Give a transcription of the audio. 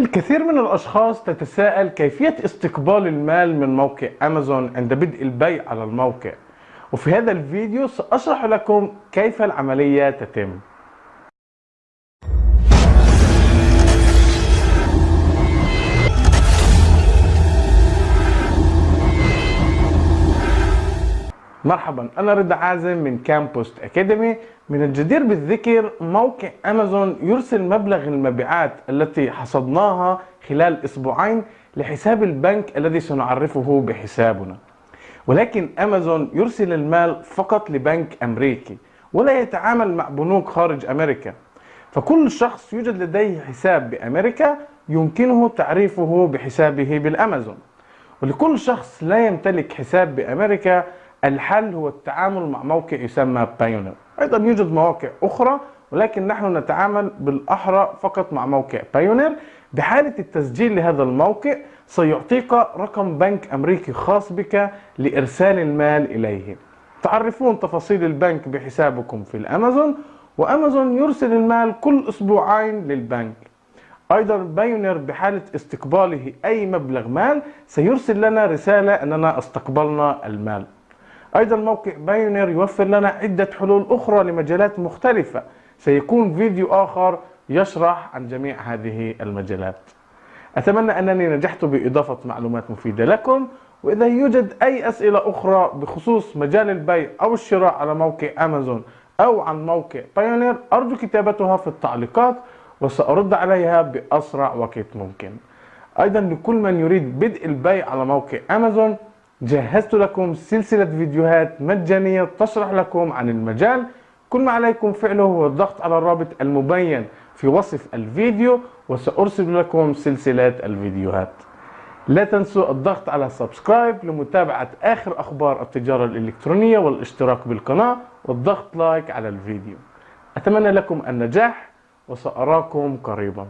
الكثير من الأشخاص تتساءل كيفية استقبال المال من موقع أمازون عند بدء البيع على الموقع. وفي هذا الفيديو سأشرح لكم كيف العملية تتم. مرحبا أنا رضا عازم من كامبوست اكاديمي من الجدير بالذكر موقع امازون يرسل مبلغ المبيعات التي حصدناها خلال أسبوعين لحساب البنك الذي سنعرفه بحسابنا. ولكن امازون يرسل المال فقط لبنك أمريكي ولا يتعامل مع بنوك خارج أمريكا. فكل شخص يوجد لديه حساب بأمريكا يمكنه تعريفه بحسابه بالأمازون. ولكل شخص لا يمتلك حساب بأمريكا الحل هو التعامل مع موقع يسمى بايونير أيضا يوجد مواقع أخرى ولكن نحن نتعامل بالأحرى فقط مع موقع Payoneer بحالة التسجيل لهذا الموقع سيعطيك رقم بنك أمريكي خاص بك لإرسال المال إليه. تعرفون تفاصيل البنك بحسابكم في الأمازون وأمازون يرسل المال كل أسبوعين للبنك. أيضا Payoneer بحالة استقباله أي مبلغ مال سيرسل لنا رسالة أننا استقبلنا المال. أيضا موقع Payoneer يوفر لنا عدة حلول أخرى لمجالات مختلفة. سيكون فيديو آخر يشرح عن جميع هذه المجالات. أتمنى أنني نجحت بإضافة معلومات مفيدة لكم وإذا يوجد أي أسئلة أخرى بخصوص مجال البيع أو الشراء على موقع أمازون أو عن موقع Payoneer أرجو كتابتها في التعليقات وسأرد عليها بأسرع وقت ممكن. أيضا لكل من يريد بدء البيع على موقع أمازون جهزت لكم سلسلة فيديوهات مجانية تشرح لكم عن المجال. كل ما عليكم فعله هو الضغط على الرابط المبين في وصف الفيديو وسأرسل لكم سلسلة الفيديوهات. لا تنسوا الضغط على subscribe لمتابعة آخر أخبار التجارة الإلكترونية والاشتراك بالقناة والضغط like على الفيديو. أتمنى لكم النجاح وسأراكم قريباً.